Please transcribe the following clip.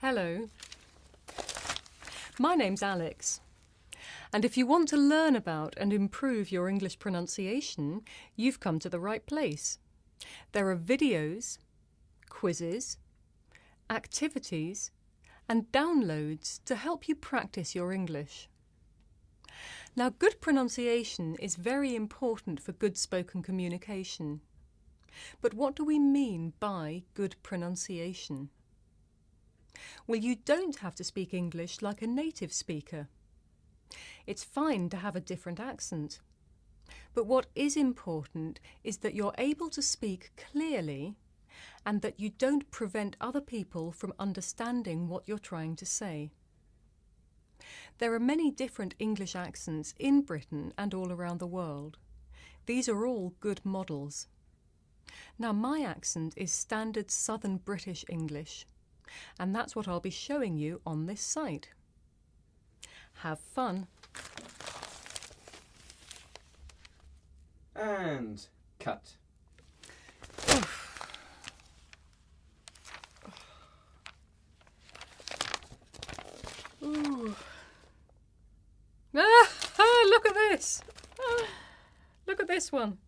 Hello. My name's Alex. And if you want to learn about and improve your English pronunciation, you've come to the right place. There are videos, quizzes, activities, and downloads to help you practice your English. Now, good pronunciation is very important for good spoken communication. But what do we mean by good pronunciation? Well, you don't have to speak English like a native speaker. It's fine to have a different accent. But what is important is that you're able to speak clearly and that you don't prevent other people from understanding what you're trying to say. There are many different English accents in Britain and all around the world. These are all good models. Now my accent is standard Southern British English and that's what I'll be showing you on this site. Have fun! And cut. Ooh. Ah, ah, look at this! Ah, look at this one.